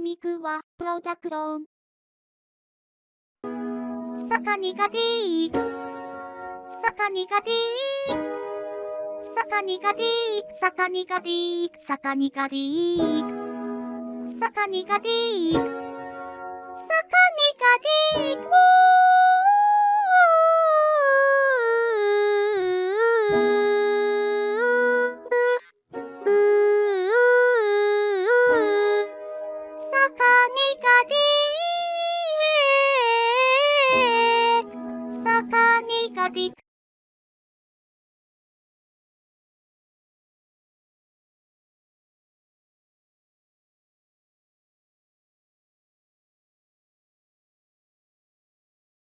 ミクはプロダクションサカニガディーサカニガディーサカニガディーサカニガサカニガディ